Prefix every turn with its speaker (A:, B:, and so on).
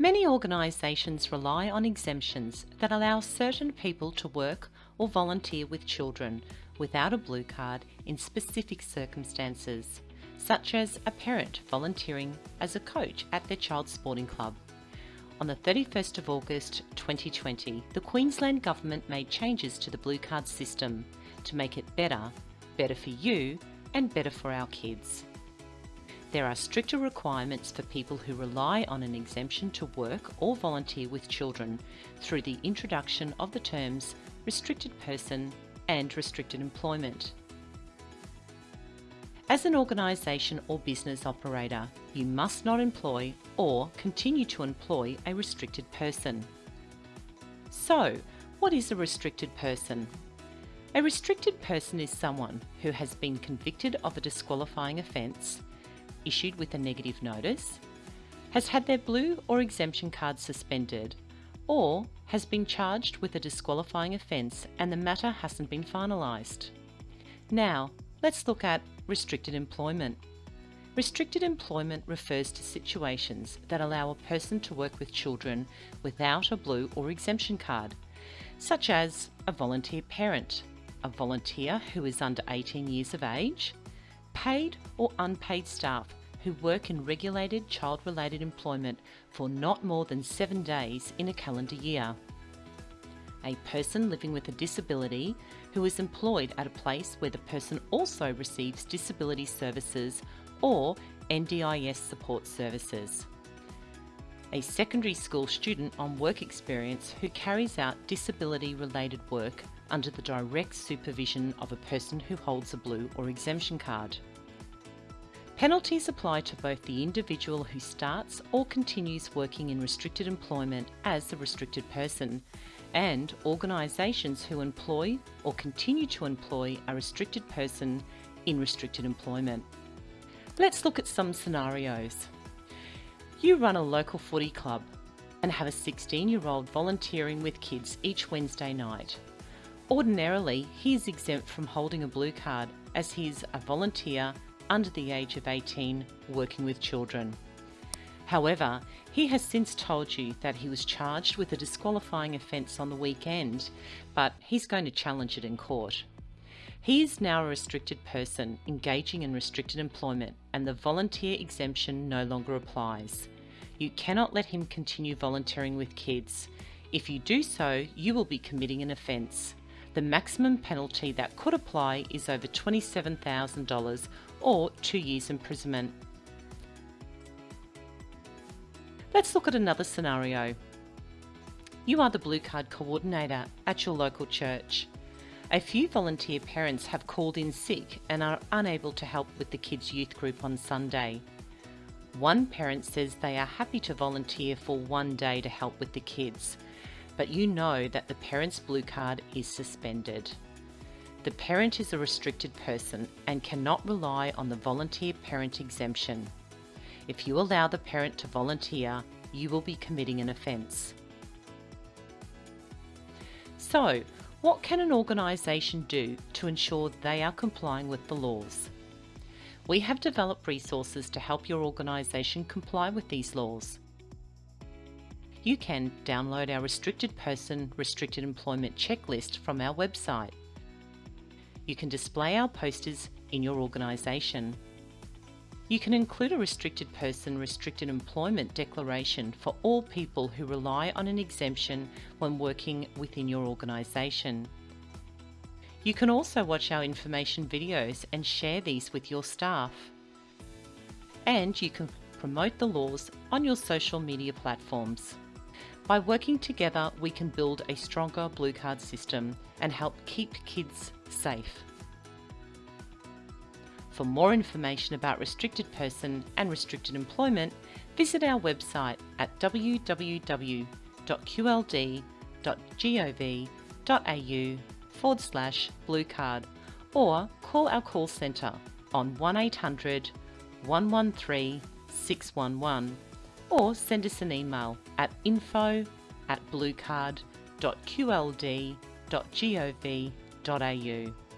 A: Many organisations rely on exemptions that allow certain people to work or volunteer with children without a blue card in specific circumstances, such as a parent volunteering as a coach at their child's sporting club. On the 31st of August 2020, the Queensland Government made changes to the blue card system to make it better, better for you and better for our kids. There are stricter requirements for people who rely on an exemption to work or volunteer with children through the introduction of the terms restricted person and restricted employment. As an organisation or business operator, you must not employ or continue to employ a restricted person. So, what is a restricted person? A restricted person is someone who has been convicted of a disqualifying offence issued with a negative notice, has had their blue or exemption card suspended, or has been charged with a disqualifying offence and the matter hasn't been finalised. Now, let's look at restricted employment. Restricted employment refers to situations that allow a person to work with children without a blue or exemption card, such as a volunteer parent, a volunteer who is under 18 years of age, paid or unpaid staff who work in regulated child-related employment for not more than seven days in a calendar year. A person living with a disability who is employed at a place where the person also receives disability services or NDIS support services. A secondary school student on work experience who carries out disability related work under the direct supervision of a person who holds a blue or exemption card. Penalties apply to both the individual who starts or continues working in restricted employment as a restricted person and organisations who employ or continue to employ a restricted person in restricted employment. Let's look at some scenarios. You run a local footy club and have a 16 year old volunteering with kids each Wednesday night. Ordinarily, he is exempt from holding a blue card as he is a volunteer under the age of 18 working with children. However, he has since told you that he was charged with a disqualifying offence on the weekend, but he's going to challenge it in court. He is now a restricted person engaging in restricted employment and the volunteer exemption no longer applies. You cannot let him continue volunteering with kids. If you do so, you will be committing an offence. The maximum penalty that could apply is over $27,000 or two years imprisonment. Let's look at another scenario. You are the Blue Card Coordinator at your local church. A few volunteer parents have called in sick and are unable to help with the kids' youth group on Sunday. One parent says they are happy to volunteer for one day to help with the kids, but you know that the parent's blue card is suspended. The parent is a restricted person and cannot rely on the volunteer parent exemption. If you allow the parent to volunteer, you will be committing an offence. So, what can an organisation do to ensure they are complying with the laws? We have developed resources to help your organisation comply with these laws you can download our Restricted Person Restricted Employment checklist from our website. You can display our posters in your organisation. You can include a Restricted Person Restricted Employment declaration for all people who rely on an exemption when working within your organisation. You can also watch our information videos and share these with your staff. And you can promote the laws on your social media platforms. By working together, we can build a stronger Blue Card system and help keep kids safe. For more information about restricted person and restricted employment, visit our website at www.qld.gov.au forward slash blue card or call our call centre on 1800 113 611 or send us an email at info at bluecard.qld.gov.au.